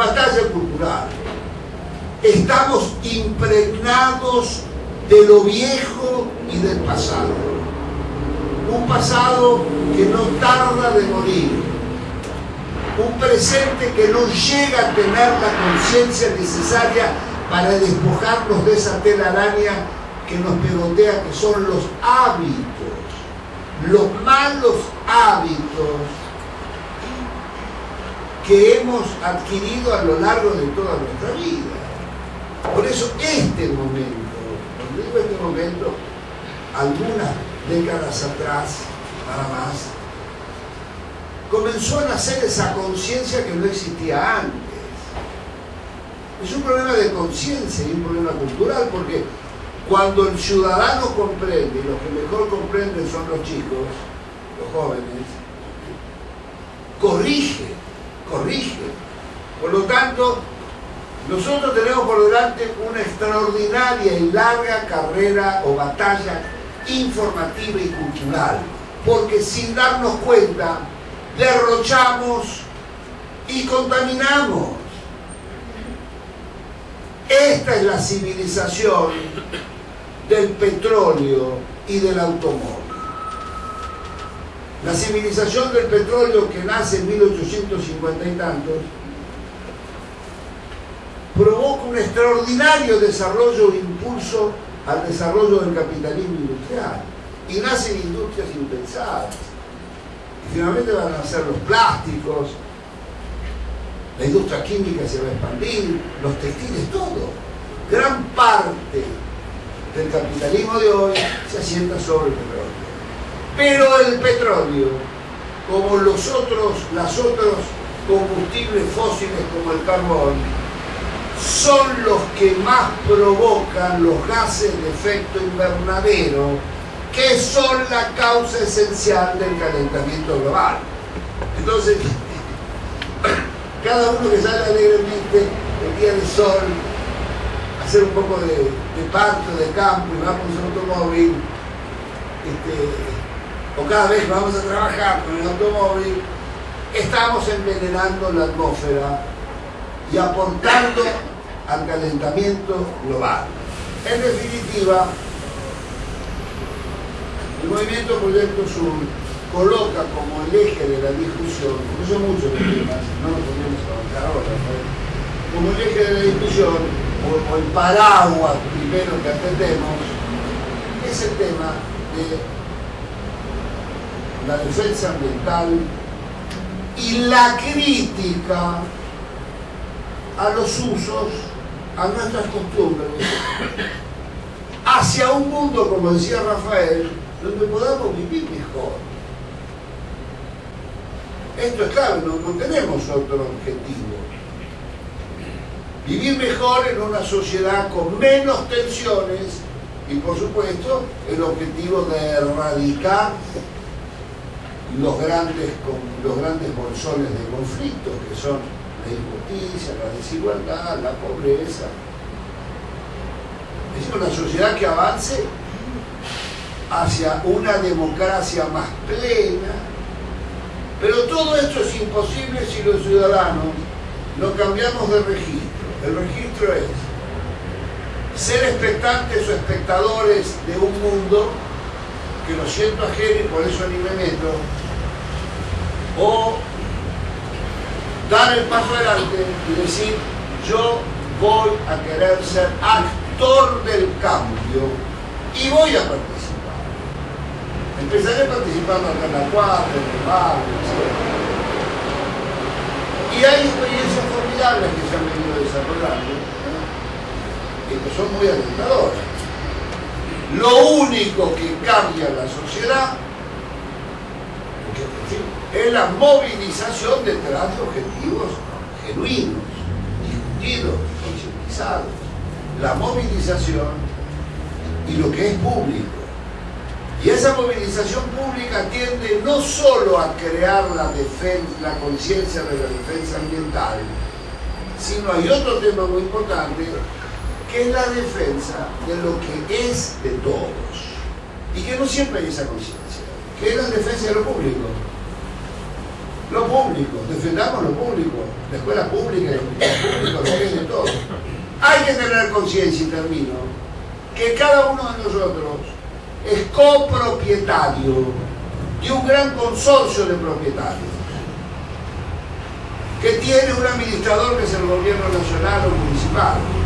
batalla cultural. Estamos impregnados de lo viejo y del pasado. Un pasado que no tarda de morir. Un presente que no llega a tener la conciencia necesaria para despojarnos de esa telaraña que nos pegotea, que son los hábitos, los malos hábitos que hemos adquirido a lo largo de toda nuestra vida. Por eso este momento, cuando digo este momento, algunas décadas atrás, nada más, comenzó a nacer esa conciencia que no existía antes. Es un problema de conciencia y un problema cultural porque cuando el ciudadano comprende, y los que mejor comprenden son los chicos, los jóvenes, corrige, corrige. Por lo tanto, nosotros tenemos por delante una extraordinaria y larga carrera o batalla informativa y cultural, porque sin darnos cuenta derrochamos y contaminamos. Esta es la civilización del petróleo y del automóvil. La civilización del petróleo que nace en 1850 y tantos provoca un extraordinario desarrollo e impulso al desarrollo del capitalismo industrial y nacen industrias impensadas. Y finalmente van a nacer los plásticos, la industria química se va a expandir, los textiles, todo. Gran parte del capitalismo de hoy se asienta sobre el petróleo. Pero el petróleo, como los otros, los otros combustibles fósiles como el carbón, son los que más provocan los gases de efecto invernadero, que son la causa esencial del calentamiento global. Entonces, cada uno que sale alegremente el día del sol, hacer un poco de, de parto, de campo y vamos en automóvil, este, o cada vez vamos a trabajar con el automóvil, estamos envenenando la atmósfera y aportando al calentamiento global. En definitiva, el movimiento Proyecto Sur coloca como el eje de la discusión, porque son muchos los temas, no nos podemos avanzar ahora, como el eje de la discusión, o, o el paraguas primero que atendemos, es el tema de la defensa ambiental y la crítica a los usos, a nuestras costumbres, hacia un mundo, como decía Rafael, donde podamos vivir mejor. Esto es claro, no, no tenemos otro objetivo. Vivir mejor en una sociedad con menos tensiones y por supuesto el objetivo de erradicar los grandes, los grandes bolsones de conflictos que son la injusticia, la desigualdad, la pobreza. Es una sociedad que avance hacia una democracia más plena, pero todo esto es imposible si los ciudadanos no cambiamos de registro. El registro es ser expectantes o espectadores de un mundo que lo siento ajeno y por eso ni me meto, o dar el paso adelante y decir yo voy a querer ser actor del cambio y voy a participar. Empezaré participando acá en la cuadra, en el barrio, etc. Y hay experiencias formidables que se han venido desarrollando y que son muy alentadoras. Lo único que cambia la sociedad es la movilización detrás de objetivos genuinos, discutidos, concientizados. La movilización y lo que es público. Y esa movilización pública tiende no solo a crear la, la conciencia de la defensa ambiental, sino hay otro tema muy importante, que es la defensa de lo que es de todos. Y que no siempre hay esa conciencia, que es la defensa de lo público. Lo público, defendamos lo público, la escuela pública, el público, lo es de todo. Hay que tener conciencia, y termino, que cada uno de nosotros es copropietario de un gran consorcio de propietarios que tiene un administrador que es el gobierno nacional o municipal.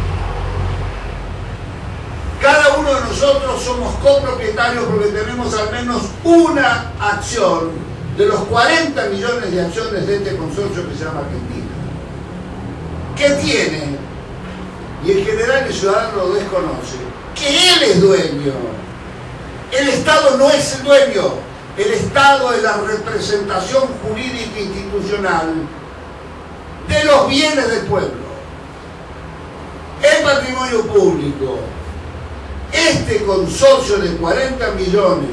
Cada uno de nosotros somos copropietarios porque tenemos al menos una acción de los 40 millones de acciones de este consorcio que se llama Argentina. ¿Qué tiene? Y en general el ciudadano lo desconoce. Que él es dueño. El Estado no es el dueño. El Estado es la representación jurídica institucional de los bienes del pueblo. El patrimonio público, este consorcio de 40 millones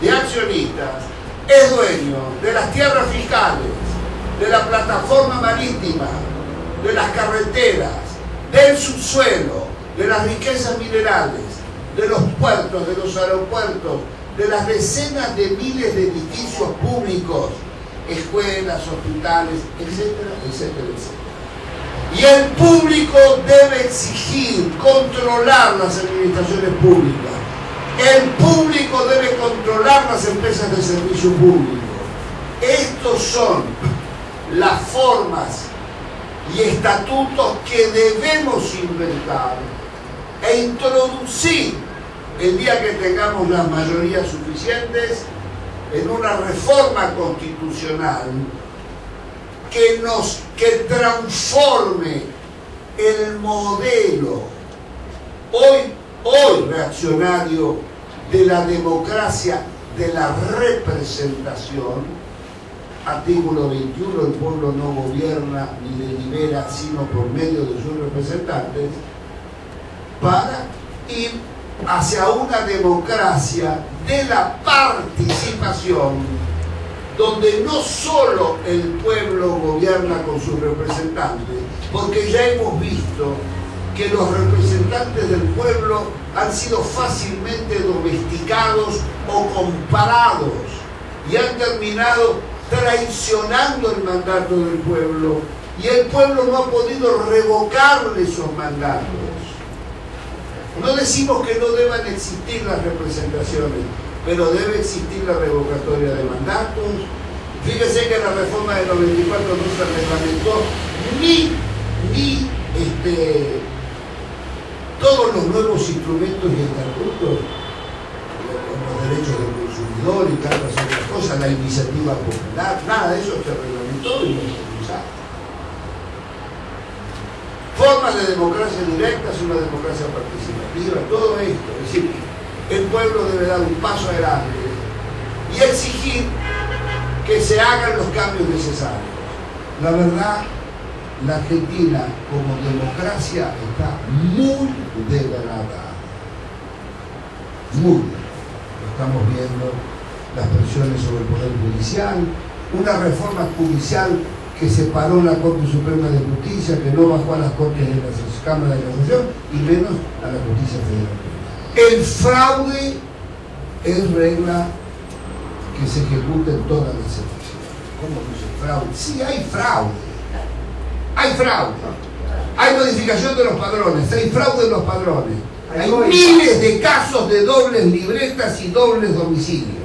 de accionistas es dueño de las tierras fiscales, de la plataforma marítima, de las carreteras, del subsuelo, de las riquezas minerales, de los puertos, de los aeropuertos, de las decenas de miles de edificios públicos escuelas, hospitales, etcétera, etcétera, etcétera. Y el público debe exigir, controlar las administraciones públicas. El público debe controlar las empresas de servicio público. Estos son las formas y estatutos que debemos inventar e introducir el día que tengamos las mayorías suficientes en una reforma constitucional que nos que transforme el modelo hoy hoy reaccionario de la democracia de la representación. Artículo 21 el pueblo no gobierna ni delibera sino por medio de sus representantes para ir hacia una democracia de la participación, donde no solo el pueblo gobierna con sus representantes, porque ya hemos visto que los representantes del pueblo han sido fácilmente domesticados o comparados y han terminado traicionando el mandato del pueblo y el pueblo no ha podido revocarle esos mandatos. No decimos que no deban existir las representaciones, pero debe existir la revocatoria de mandatos. Fíjese que la reforma del 94 no se reglamentó ni, ni este, todos los nuevos instrumentos y estatutos, los derechos del consumidor y tantas otras cosas, la iniciativa popular, nada de eso se reglamentó y no se usaron formas de democracia directa, es una democracia participativa, todo esto. Es decir, el pueblo debe dar un paso adelante y exigir que se hagan los cambios necesarios. La verdad, la Argentina como democracia está muy degradada. Muy. Estamos viendo, las presiones sobre el Poder Judicial, una reforma judicial que separó la Corte Suprema de Justicia, que no bajó a las Cortes de la Cámara de Casación y menos a la Justicia Federal. El fraude es regla que se ejecuta en todas las elecciones. ¿Cómo que es fraude? Sí, hay fraude. Hay fraude. Hay modificación de los padrones, hay fraude en los padrones. Hay miles de casos de dobles libretas y dobles domicilios.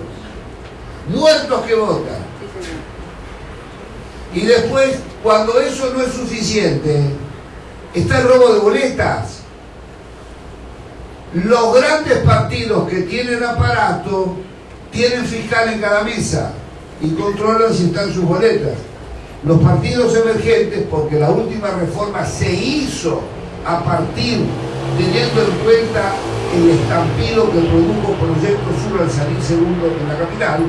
Muertos que votan y después, cuando eso no es suficiente, está el robo de boletas. Los grandes partidos que tienen aparato tienen fiscal en cada mesa y controlan si están sus boletas. Los partidos emergentes, porque la última reforma se hizo a partir, teniendo en cuenta el estampido que produjo Proyecto Sur al salir segundo en la capital,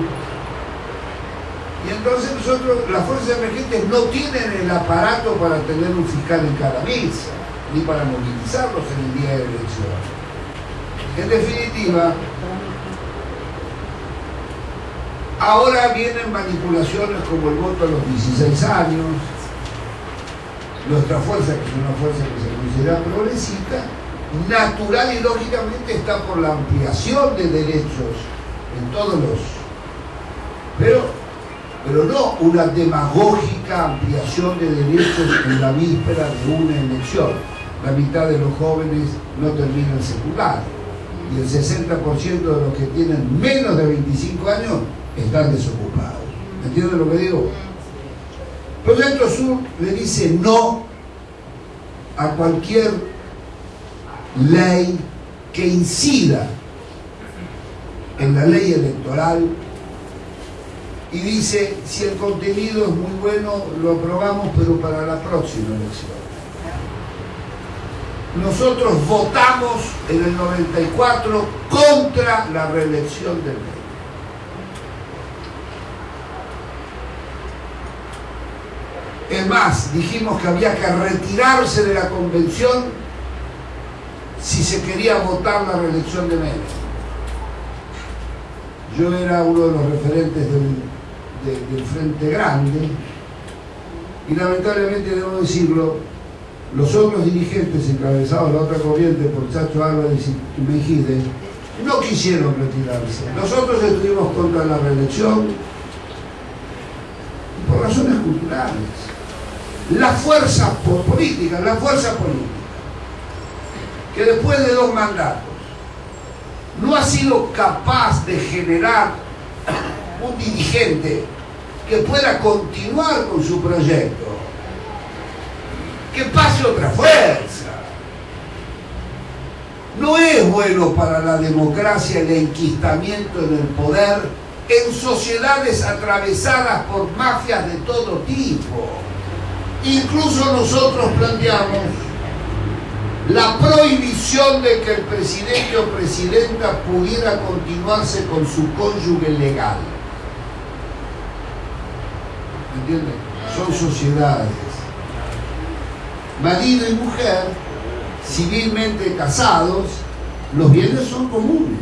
y entonces nosotros, las fuerzas emergentes no tienen el aparato para tener un fiscal en cada mesa, ni para movilizarlos en el día de elección. En definitiva, ahora vienen manipulaciones como el voto a los 16 años, nuestra fuerza, que es una fuerza que se considera progresista, natural y lógicamente está por la ampliación de derechos en todos los... Pero pero no una demagógica ampliación de derechos en la víspera de una elección. La mitad de los jóvenes no terminan secundario y el 60% de los que tienen menos de 25 años están desocupados. ¿Me entienden lo que digo? Proyecto Sur le dice no a cualquier ley que incida en la ley electoral y dice, si el contenido es muy bueno, lo aprobamos, pero para la próxima elección. Nosotros votamos en el 94 contra la reelección del rey. Es más, dijimos que había que retirarse de la convención si se quería votar la reelección de Menem. Yo era uno de los referentes del, del Frente Grande y lamentablemente debo decirlo, los otros dirigentes encabezados de la otra corriente por Chacho Álvarez y Mejide no quisieron retirarse. Nosotros estuvimos contra la reelección por razones culturales. La fuerza política, la fuerza política, que después de dos mandatos no ha sido capaz de generar un dirigente que pueda continuar con su proyecto, que pase otra fuerza. No es bueno para la democracia el enquistamiento en el poder en sociedades atravesadas por mafias de todo tipo. Incluso nosotros planteamos la prohibición de que el presidente o presidenta pudiera continuarse con su cónyuge legal. ¿Entienden? Son sociedades. Marido y mujer, civilmente casados, los bienes son comunes.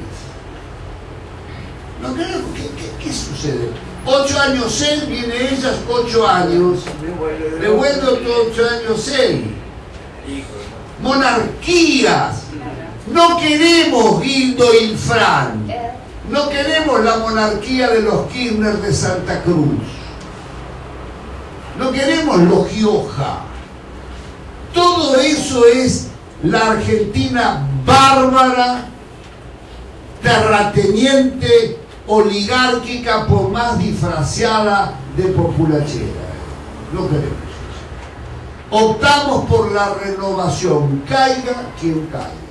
¿No ¿Qué, qué, qué sucede? Ocho años él, viene ellas ocho años. Devuelvo ocho años él. Monarquías. No queremos Guido Fran No queremos la monarquía de los Kirchner de Santa Cruz. No queremos los Gioja. Todo eso es la Argentina bárbara, terrateniente, oligárquica, por más disfrazada de populachera. No queremos. Optamos por la renovación, caiga quien caiga.